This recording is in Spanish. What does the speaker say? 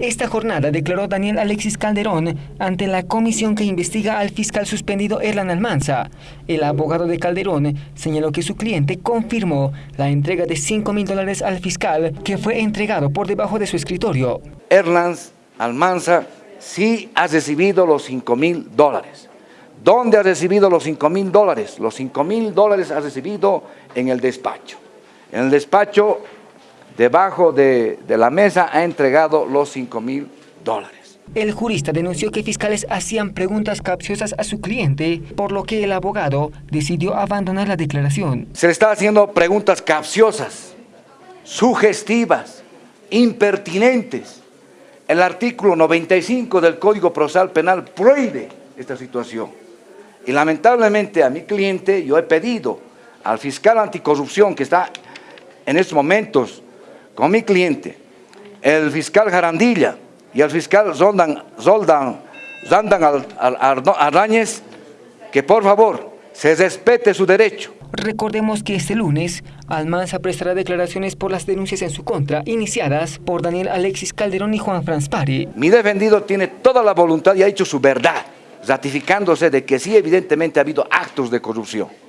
Esta jornada declaró Daniel Alexis Calderón ante la comisión que investiga al fiscal suspendido Erlan Almanza. El abogado de Calderón señaló que su cliente confirmó la entrega de 5 mil dólares al fiscal que fue entregado por debajo de su escritorio. Erlan Almanza sí ha recibido los 5 mil dólares. ¿Dónde ha recibido los 5 mil dólares? Los 5 mil dólares ha recibido en el despacho. En el despacho, debajo de, de la mesa, ha entregado los 5 mil dólares. El jurista denunció que fiscales hacían preguntas capciosas a su cliente, por lo que el abogado decidió abandonar la declaración. Se le está haciendo preguntas capciosas, sugestivas, impertinentes. El artículo 95 del Código Procesal Penal prohíbe esta situación. Y lamentablemente a mi cliente yo he pedido al fiscal anticorrupción que está en estos momentos con mi cliente, el fiscal Jarandilla y el fiscal Zoldan, Zoldan, Zandan Arrañez, que por favor se respete su derecho. Recordemos que este lunes, Almanza prestará declaraciones por las denuncias en su contra, iniciadas por Daniel Alexis Calderón y Juan Franz Pari. Mi defendido tiene toda la voluntad y ha hecho su verdad, ratificándose de que sí evidentemente ha habido actos de corrupción.